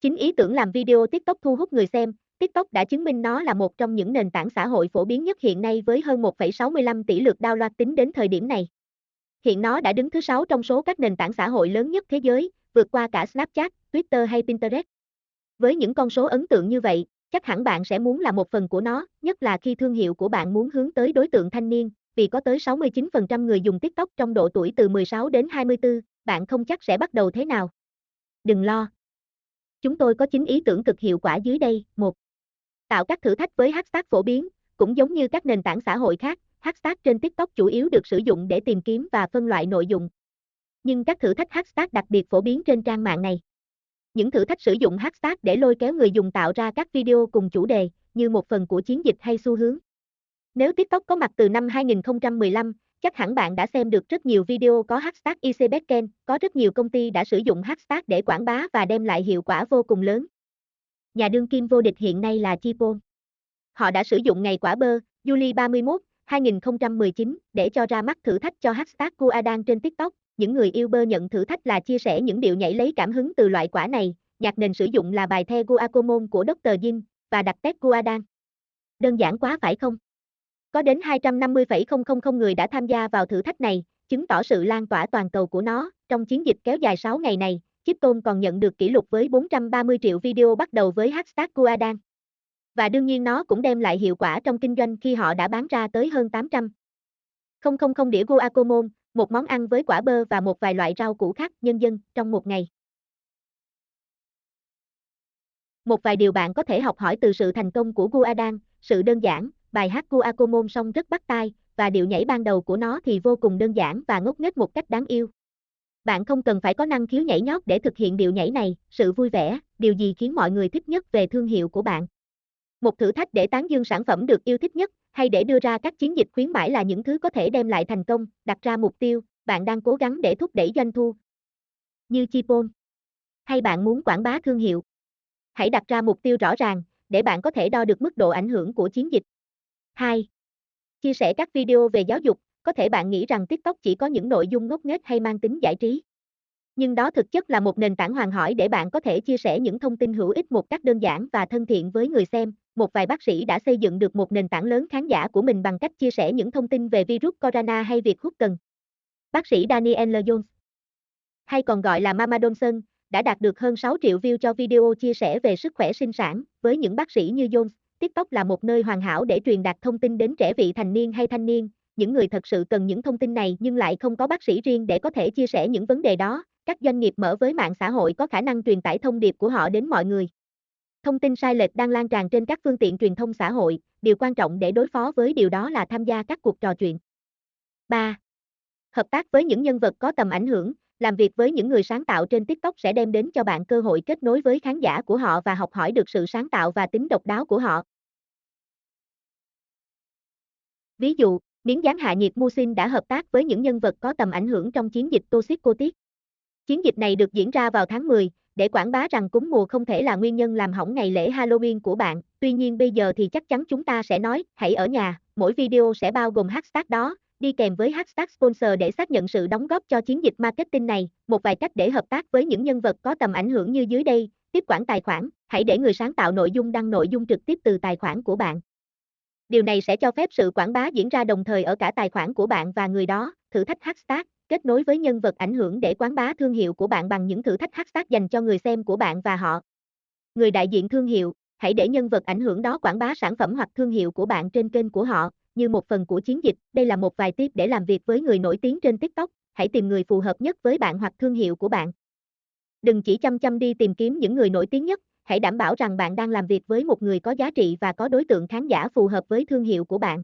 Chính ý tưởng làm video TikTok thu hút người xem, TikTok đã chứng minh nó là một trong những nền tảng xã hội phổ biến nhất hiện nay với hơn 1,65 tỷ lượt download tính đến thời điểm này. Hiện nó đã đứng thứ 6 trong số các nền tảng xã hội lớn nhất thế giới, vượt qua cả Snapchat, Twitter hay Pinterest. Với những con số ấn tượng như vậy, chắc hẳn bạn sẽ muốn là một phần của nó, nhất là khi thương hiệu của bạn muốn hướng tới đối tượng thanh niên, vì có tới 69% người dùng TikTok trong độ tuổi từ 16 đến 24, bạn không chắc sẽ bắt đầu thế nào. Đừng lo. Chúng tôi có 9 ý tưởng cực hiệu quả dưới đây. 1. Tạo các thử thách với hashtag phổ biến, cũng giống như các nền tảng xã hội khác, hashtag trên TikTok chủ yếu được sử dụng để tìm kiếm và phân loại nội dung. Nhưng các thử thách hashtag đặc biệt phổ biến trên trang mạng này. Những thử thách sử dụng hashtag để lôi kéo người dùng tạo ra các video cùng chủ đề, như một phần của chiến dịch hay xu hướng. Nếu TikTok có mặt từ năm 2015, chắc hẳn bạn đã xem được rất nhiều video có hashtag ICBetken, có rất nhiều công ty đã sử dụng hashtag để quảng bá và đem lại hiệu quả vô cùng lớn. Nhà đương kim vô địch hiện nay là Chipon. Họ đã sử dụng ngày quả bơ, July 31, 2019, để cho ra mắt thử thách cho hashtag Kuadan trên TikTok. Những người yêu bơ nhận thử thách là chia sẻ những điệu nhảy lấy cảm hứng từ loại quả này. Nhạc nền sử dụng là bài The Guacamole của Dr. Jin và đặt test Kuadan. Đơn giản quá phải không? Có đến 250,000 người đã tham gia vào thử thách này, chứng tỏ sự lan tỏa toàn cầu của nó. Trong chiến dịch kéo dài 6 ngày này, Chiptone còn nhận được kỷ lục với 430 triệu video bắt đầu với hashtag #GuaDan Và đương nhiên nó cũng đem lại hiệu quả trong kinh doanh khi họ đã bán ra tới hơn 800. 000 đĩa guacamole, một món ăn với quả bơ và một vài loại rau củ khác nhân dân trong một ngày. Một vài điều bạn có thể học hỏi từ sự thành công của Guadan, sự đơn giản, bài hát của Akomon song rất bắt tai, và điệu nhảy ban đầu của nó thì vô cùng đơn giản và ngốc nghếch một cách đáng yêu. Bạn không cần phải có năng khiếu nhảy nhót để thực hiện điệu nhảy này, sự vui vẻ, điều gì khiến mọi người thích nhất về thương hiệu của bạn. Một thử thách để tán dương sản phẩm được yêu thích nhất, hay để đưa ra các chiến dịch khuyến mãi là những thứ có thể đem lại thành công, đặt ra mục tiêu, bạn đang cố gắng để thúc đẩy doanh thu. Như Chipon. Hay bạn muốn quảng bá thương hiệu. Hãy đặt ra mục tiêu rõ ràng, để bạn có thể đo được mức độ ảnh hưởng của chiến dịch. 2. Chia sẻ các video về giáo dục, có thể bạn nghĩ rằng TikTok chỉ có những nội dung ngốc nghếch hay mang tính giải trí. Nhưng đó thực chất là một nền tảng hoàn hỏi để bạn có thể chia sẻ những thông tin hữu ích một cách đơn giản và thân thiện với người xem. Một vài bác sĩ đã xây dựng được một nền tảng lớn khán giả của mình bằng cách chia sẻ những thông tin về virus corona hay việc hút cần. Bác sĩ Daniel Jones, hay còn gọi là Mama Johnson, đã đạt được hơn 6 triệu view cho video chia sẻ về sức khỏe sinh sản. Với những bác sĩ như Jones, TikTok là một nơi hoàn hảo để truyền đạt thông tin đến trẻ vị thành niên hay thanh niên, những người thật sự cần những thông tin này nhưng lại không có bác sĩ riêng để có thể chia sẻ những vấn đề đó. Các doanh nghiệp mở với mạng xã hội có khả năng truyền tải thông điệp của họ đến mọi người. Thông tin sai lệch đang lan tràn trên các phương tiện truyền thông xã hội, điều quan trọng để đối phó với điều đó là tham gia các cuộc trò chuyện. 3. Hợp tác với những nhân vật có tầm ảnh hưởng, làm việc với những người sáng tạo trên TikTok sẽ đem đến cho bạn cơ hội kết nối với khán giả của họ và học hỏi được sự sáng tạo và tính độc đáo của họ. Ví dụ, miếng dán hạ nhiệt Musin đã hợp tác với những nhân vật có tầm ảnh hưởng trong chiến dịch Toxicotic. Chiến dịch này được diễn ra vào tháng 10, để quảng bá rằng cúm mùa không thể là nguyên nhân làm hỏng ngày lễ Halloween của bạn. Tuy nhiên bây giờ thì chắc chắn chúng ta sẽ nói, hãy ở nhà, mỗi video sẽ bao gồm hashtag đó, đi kèm với hashtag sponsor để xác nhận sự đóng góp cho chiến dịch marketing này. Một vài cách để hợp tác với những nhân vật có tầm ảnh hưởng như dưới đây, tiếp quản tài khoản, hãy để người sáng tạo nội dung đăng nội dung trực tiếp từ tài khoản của bạn. Điều này sẽ cho phép sự quảng bá diễn ra đồng thời ở cả tài khoản của bạn và người đó, thử thách hashtag, kết nối với nhân vật ảnh hưởng để quảng bá thương hiệu của bạn bằng những thử thách hashtag dành cho người xem của bạn và họ. Người đại diện thương hiệu, hãy để nhân vật ảnh hưởng đó quảng bá sản phẩm hoặc thương hiệu của bạn trên kênh của họ, như một phần của chiến dịch. Đây là một vài tip để làm việc với người nổi tiếng trên TikTok, hãy tìm người phù hợp nhất với bạn hoặc thương hiệu của bạn. Đừng chỉ chăm chăm đi tìm kiếm những người nổi tiếng nhất, hãy đảm bảo rằng bạn đang làm việc với một người có giá trị và có đối tượng khán giả phù hợp với thương hiệu của bạn.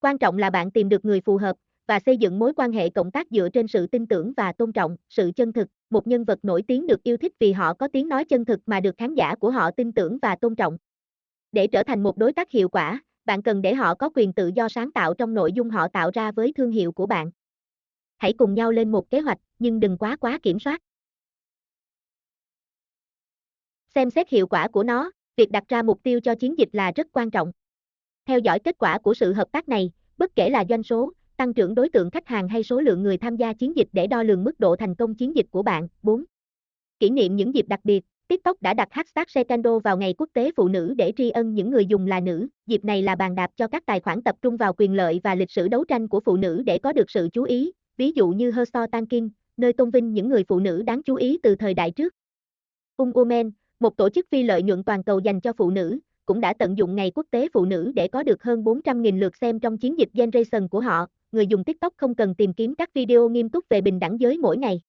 Quan trọng là bạn tìm được người phù hợp và xây dựng mối quan hệ cộng tác dựa trên sự tin tưởng và tôn trọng, sự chân thực. Một nhân vật nổi tiếng được yêu thích vì họ có tiếng nói chân thực mà được khán giả của họ tin tưởng và tôn trọng. Để trở thành một đối tác hiệu quả, bạn cần để họ có quyền tự do sáng tạo trong nội dung họ tạo ra với thương hiệu của bạn. Hãy cùng nhau lên một kế hoạch, nhưng đừng quá quá kiểm soát. Xem xét hiệu quả của nó, việc đặt ra mục tiêu cho chiến dịch là rất quan trọng. Theo dõi kết quả của sự hợp tác này, bất kể là doanh số, tăng trưởng đối tượng khách hàng hay số lượng người tham gia chiến dịch để đo lường mức độ thành công chiến dịch của bạn. 4. Kỷ niệm những dịp đặc biệt, TikTok đã đặt hashtag Secando vào ngày quốc tế phụ nữ để tri ân những người dùng là nữ. Dịp này là bàn đạp cho các tài khoản tập trung vào quyền lợi và lịch sử đấu tranh của phụ nữ để có được sự chú ý, ví dụ như Herstore Tankin, nơi tôn vinh những người phụ nữ đáng chú ý từ thời đại trước. Ung Women, một tổ chức phi lợi nhuận toàn cầu dành cho phụ nữ, cũng đã tận dụng ngày quốc tế phụ nữ để có được hơn 400.000 lượt xem trong chiến dịch Generation của họ. Người dùng TikTok không cần tìm kiếm các video nghiêm túc về bình đẳng giới mỗi ngày.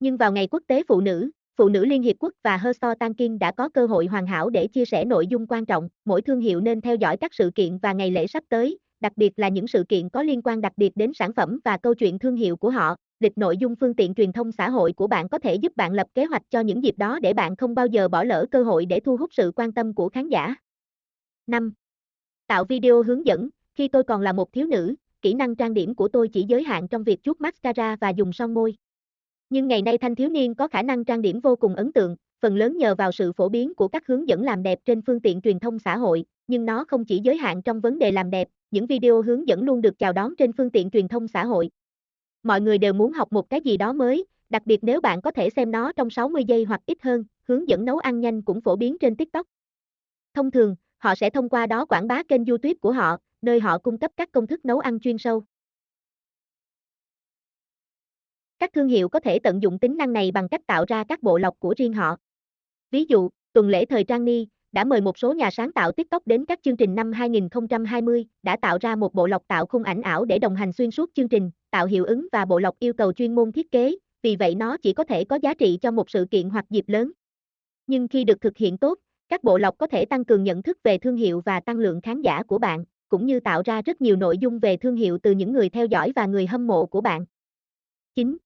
Nhưng vào ngày quốc tế phụ nữ, Phụ nữ Liên Hiệp Quốc và Herstor Tankin đã có cơ hội hoàn hảo để chia sẻ nội dung quan trọng. Mỗi thương hiệu nên theo dõi các sự kiện và ngày lễ sắp tới, đặc biệt là những sự kiện có liên quan đặc biệt đến sản phẩm và câu chuyện thương hiệu của họ. Lịch nội dung phương tiện truyền thông xã hội của bạn có thể giúp bạn lập kế hoạch cho những dịp đó để bạn không bao giờ bỏ lỡ cơ hội để thu hút sự quan tâm của khán giả. 5. Tạo video hướng dẫn, khi tôi còn là một thiếu nữ, kỹ năng trang điểm của tôi chỉ giới hạn trong việc chuốt mascara và dùng son môi. Nhưng ngày nay thanh thiếu niên có khả năng trang điểm vô cùng ấn tượng, phần lớn nhờ vào sự phổ biến của các hướng dẫn làm đẹp trên phương tiện truyền thông xã hội, nhưng nó không chỉ giới hạn trong vấn đề làm đẹp, những video hướng dẫn luôn được chào đón trên phương tiện truyền thông xã hội. Mọi người đều muốn học một cái gì đó mới, đặc biệt nếu bạn có thể xem nó trong 60 giây hoặc ít hơn, hướng dẫn nấu ăn nhanh cũng phổ biến trên TikTok. Thông thường, họ sẽ thông qua đó quảng bá kênh YouTube của họ, nơi họ cung cấp các công thức nấu ăn chuyên sâu. Các thương hiệu có thể tận dụng tính năng này bằng cách tạo ra các bộ lọc của riêng họ. Ví dụ, tuần lễ thời trang Ni đã mời một số nhà sáng tạo TikTok đến các chương trình năm 2020, đã tạo ra một bộ lọc tạo khung ảnh ảo để đồng hành xuyên suốt chương trình, tạo hiệu ứng và bộ lọc yêu cầu chuyên môn thiết kế, vì vậy nó chỉ có thể có giá trị cho một sự kiện hoặc dịp lớn. Nhưng khi được thực hiện tốt, các bộ lọc có thể tăng cường nhận thức về thương hiệu và tăng lượng khán giả của bạn, cũng như tạo ra rất nhiều nội dung về thương hiệu từ những người theo dõi và người hâm mộ của bạn. 9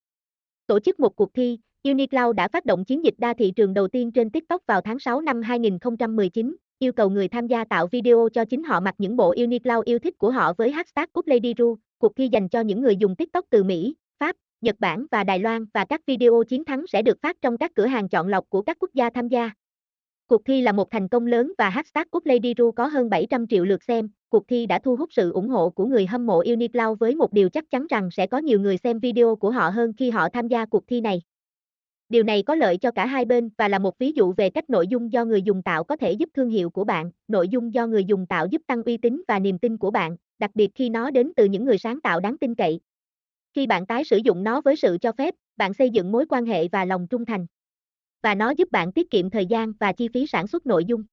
tổ chức một cuộc thi, Unicloud đã phát động chiến dịch đa thị trường đầu tiên trên TikTok vào tháng 6 năm 2019, yêu cầu người tham gia tạo video cho chính họ mặc những bộ Unicloud yêu thích của họ với hashtag #UpLadyRu, cuộc thi dành cho những người dùng TikTok từ Mỹ, Pháp, Nhật Bản và Đài Loan và các video chiến thắng sẽ được phát trong các cửa hàng chọn lọc của các quốc gia tham gia. Cuộc thi là một thành công lớn và hashtag của Lady Ru có hơn 700 triệu lượt xem, cuộc thi đã thu hút sự ủng hộ của người hâm mộ Unicloud với một điều chắc chắn rằng sẽ có nhiều người xem video của họ hơn khi họ tham gia cuộc thi này. Điều này có lợi cho cả hai bên và là một ví dụ về cách nội dung do người dùng tạo có thể giúp thương hiệu của bạn, nội dung do người dùng tạo giúp tăng uy tín và niềm tin của bạn, đặc biệt khi nó đến từ những người sáng tạo đáng tin cậy. Khi bạn tái sử dụng nó với sự cho phép, bạn xây dựng mối quan hệ và lòng trung thành. Và nó giúp bạn tiết kiệm thời gian và chi phí sản xuất nội dung.